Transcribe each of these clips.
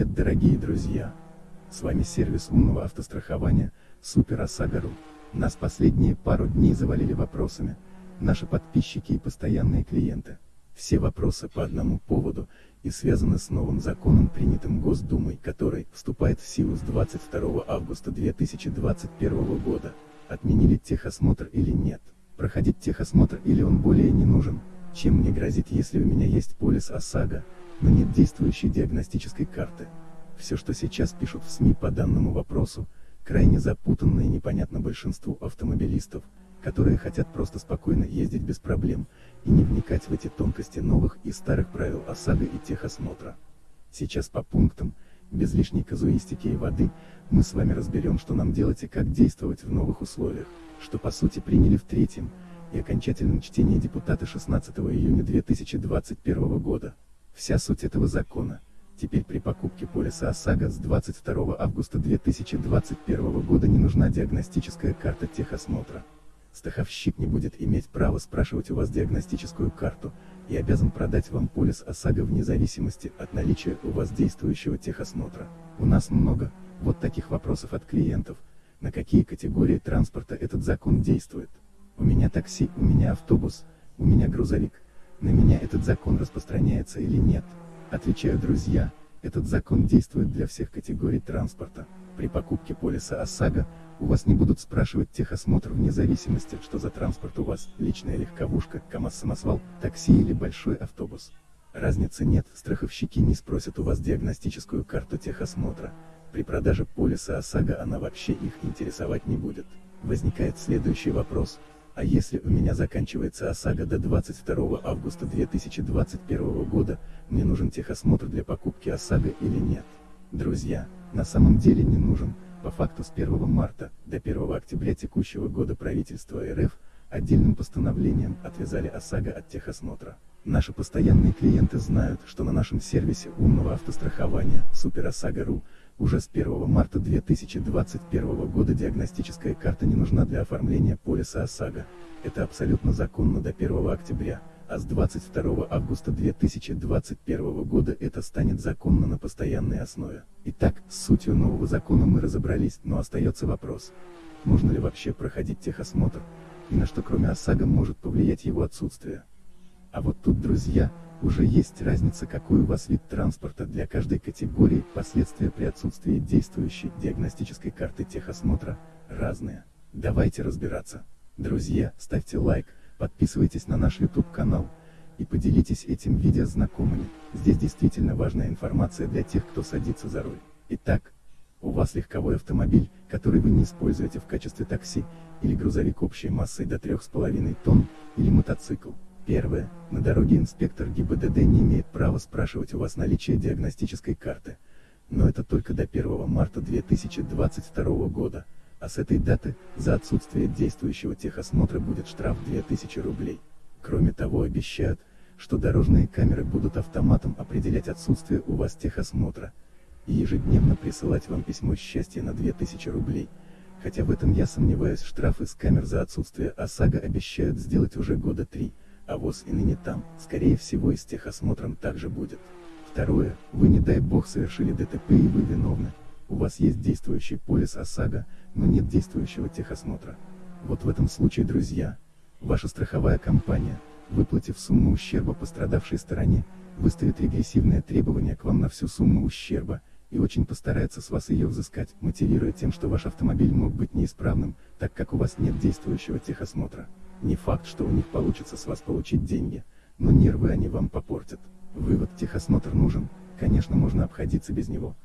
Привет дорогие друзья! С вами сервис умного автострахования Супер ОСАГО.ру. Нас последние пару дней завалили вопросами, наши подписчики и постоянные клиенты. Все вопросы по одному поводу, и связаны с новым законом, принятым Госдумой, который вступает в силу с 22 августа 2021 года. Отменили техосмотр или нет? Проходить техосмотр или он более не нужен? Чем мне грозит, если у меня есть полис ОСАГО, но нет действующей диагностической карты? Все, что сейчас пишут в СМИ по данному вопросу, крайне запутанно и непонятно большинству автомобилистов, которые хотят просто спокойно ездить без проблем, и не вникать в эти тонкости новых и старых правил ОСАГО и техосмотра. Сейчас по пунктам, без лишней казуистики и воды, мы с вами разберем, что нам делать и как действовать в новых условиях, что по сути приняли в третьем, и окончательном чтении депутата 16 июня 2021 года. Вся суть этого закона. Теперь при покупке полиса ОСАГО с 22 августа 2021 года не нужна диагностическая карта техосмотра. Страховщик не будет иметь права спрашивать у вас диагностическую карту, и обязан продать вам полис ОСАГО вне зависимости от наличия у вас действующего техосмотра. У нас много, вот таких вопросов от клиентов, на какие категории транспорта этот закон действует. У меня такси, у меня автобус, у меня грузовик. На меня этот закон распространяется или нет? Отвечаю друзья, этот закон действует для всех категорий транспорта. При покупке полиса ОСАГО, у вас не будут спрашивать техосмотр вне зависимости, что за транспорт у вас, личная легковушка, КАМАЗ-самосвал, такси или большой автобус. Разницы нет, страховщики не спросят у вас диагностическую карту техосмотра. При продаже полиса ОСАГО она вообще их интересовать не будет. Возникает следующий вопрос, а если у меня заканчивается ОСАГО до 22 августа 2021 года, мне нужен техосмотр для покупки ОСАГО или нет? Друзья, на самом деле не нужен, по факту с 1 марта до 1 октября текущего года правительство РФ, отдельным постановлением отвязали ОСАГО от техосмотра. Наши постоянные клиенты знают, что на нашем сервисе умного автострахования Супер ОСАГО.ру уже с 1 марта 2021 года диагностическая карта не нужна для оформления полиса ОСАГО. Это абсолютно законно до 1 октября, а с 22 августа 2021 года это станет законно на постоянной основе. Итак, с сутью нового закона мы разобрались, но остается вопрос. Нужно ли вообще проходить техосмотр, и на что кроме ОСАГО может повлиять его отсутствие. А вот тут, друзья, уже есть разница какой у вас вид транспорта для каждой категории, последствия при отсутствии действующей диагностической карты техосмотра, разные. Давайте разбираться. Друзья, ставьте лайк, подписывайтесь на наш YouTube канал, и поделитесь этим видео с знакомыми, здесь действительно важная информация для тех, кто садится за руль. Итак, у вас легковой автомобиль, который вы не используете в качестве такси, или грузовик общей массой до 3,5 тонн, или мотоцикл. Первое. На дороге инспектор ГИБДД не имеет права спрашивать у вас наличие диагностической карты. Но это только до 1 марта 2022 года а с этой даты, за отсутствие действующего техосмотра будет штраф 2000 рублей. Кроме того обещают, что дорожные камеры будут автоматом определять отсутствие у вас техосмотра, и ежедневно присылать вам письмо счастья на 2000 рублей. Хотя в этом я сомневаюсь, штрафы с камер за отсутствие ОСАГО обещают сделать уже года три, а ВОЗ и ныне там, скорее всего и с техосмотром также будет. Второе, вы не дай бог совершили ДТП и вы виновны, у вас есть действующий полис ОСАГО, но нет действующего техосмотра. Вот в этом случае, друзья, ваша страховая компания, выплатив сумму ущерба пострадавшей стороне, выставит регрессивное требование к вам на всю сумму ущерба, и очень постарается с вас ее взыскать, мотивируя тем, что ваш автомобиль мог быть неисправным, так как у вас нет действующего техосмотра. Не факт, что у них получится с вас получить деньги, но нервы они вам попортят. Вывод техосмотр нужен, конечно можно обходиться без него,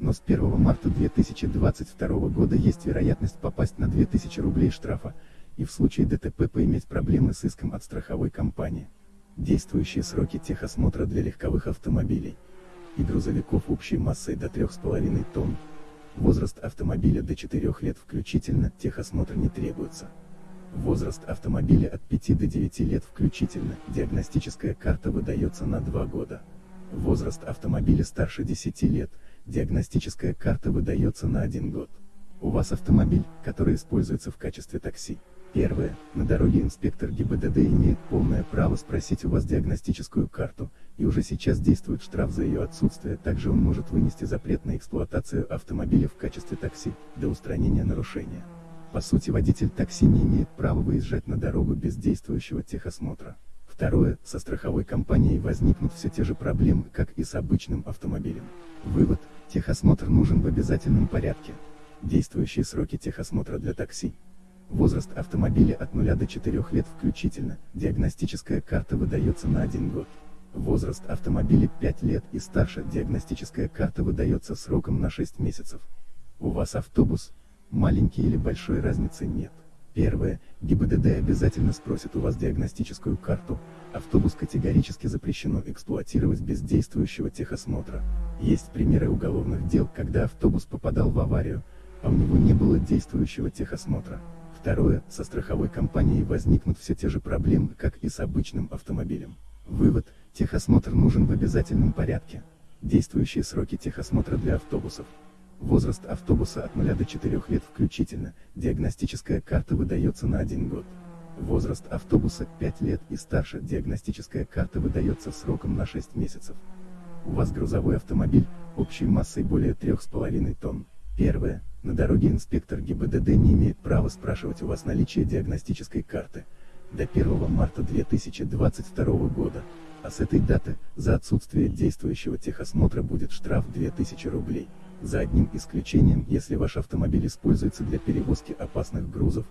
но с 1 марта 2022 года есть вероятность попасть на 2000 рублей штрафа, и в случае ДТП поиметь проблемы с иском от страховой компании. Действующие сроки техосмотра для легковых автомобилей и грузовиков общей массой до 3,5 тонн. Возраст автомобиля до 4 лет включительно, техосмотр не требуется. Возраст автомобиля от 5 до 9 лет включительно, диагностическая карта выдается на 2 года. Возраст автомобиля старше 10 лет, диагностическая карта выдается на один год. У вас автомобиль, который используется в качестве такси. Первое. На дороге инспектор ГИБДД имеет полное право спросить у вас диагностическую карту, и уже сейчас действует штраф за ее отсутствие, также он может вынести запрет на эксплуатацию автомобиля в качестве такси, до устранения нарушения. По сути водитель такси не имеет права выезжать на дорогу без действующего техосмотра. Второе, со страховой компанией возникнут все те же проблемы, как и с обычным автомобилем. Вывод, техосмотр нужен в обязательном порядке. Действующие сроки техосмотра для такси. Возраст автомобиля от 0 до 4 лет включительно, диагностическая карта выдается на 1 год. Возраст автомобиля 5 лет и старше, диагностическая карта выдается сроком на 6 месяцев. У вас автобус, маленький или большой разницы нет. Первое, ГИБДД обязательно спросит у вас диагностическую карту, автобус категорически запрещено эксплуатировать без действующего техосмотра. Есть примеры уголовных дел, когда автобус попадал в аварию, а у него не было действующего техосмотра. Второе, со страховой компанией возникнут все те же проблемы, как и с обычным автомобилем. Вывод, техосмотр нужен в обязательном порядке. Действующие сроки техосмотра для автобусов. Возраст автобуса от 0 до 4 лет включительно, диагностическая карта выдается на 1 год. Возраст автобуса 5 лет и старше, диагностическая карта выдается сроком на 6 месяцев. У вас грузовой автомобиль, общей массой более 3,5 тонн. Первое. На дороге инспектор ГИБДД не имеет права спрашивать у вас наличие диагностической карты. До 1 марта 2022 года. А с этой даты, за отсутствие действующего техосмотра будет штраф 2000 рублей. За одним исключением, если ваш автомобиль используется для перевозки опасных грузов,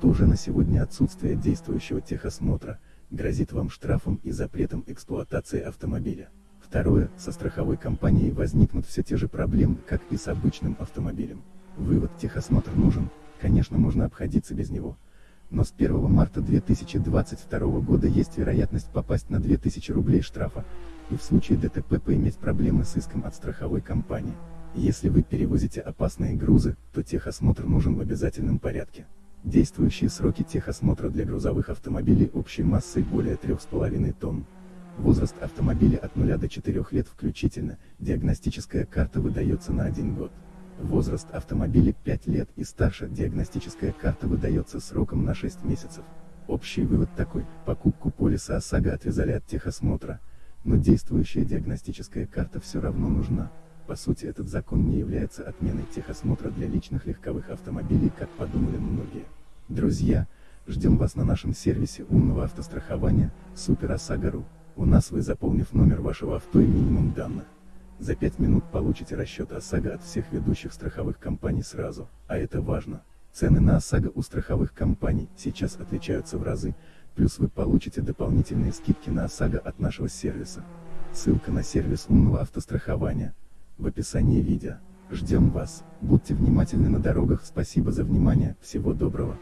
то уже на сегодня отсутствие действующего техосмотра, грозит вам штрафом и запретом эксплуатации автомобиля. Второе, со страховой компанией возникнут все те же проблемы, как и с обычным автомобилем. Вывод, техосмотр нужен, конечно можно обходиться без него. Но с 1 марта 2022 года есть вероятность попасть на 2000 рублей штрафа, и в случае ДТП поиметь проблемы с иском от страховой компании. Если вы перевозите опасные грузы, то техосмотр нужен в обязательном порядке. Действующие сроки техосмотра для грузовых автомобилей общей массой более 3,5 тонн. Возраст автомобиля от 0 до 4 лет включительно, диагностическая карта выдается на 1 год. Возраст автомобиля 5 лет и старше, диагностическая карта выдается сроком на 6 месяцев. Общий вывод такой, покупку полиса ОСАГО отвязали от техосмотра, но действующая диагностическая карта все равно нужна. По сути этот закон не является отменой техосмотра для личных легковых автомобилей, как подумали многие. Друзья, ждем вас на нашем сервисе умного автострахования, Супер ОСАГО.ру. У нас вы заполнив номер вашего авто и минимум данных. За 5 минут получите расчет ОСАГО от всех ведущих страховых компаний сразу, а это важно. Цены на ОСАГО у страховых компаний сейчас отличаются в разы, плюс вы получите дополнительные скидки на ОСАГО от нашего сервиса. Ссылка на сервис умного автострахования в описании видео. Ждем вас, будьте внимательны на дорогах, спасибо за внимание, всего доброго.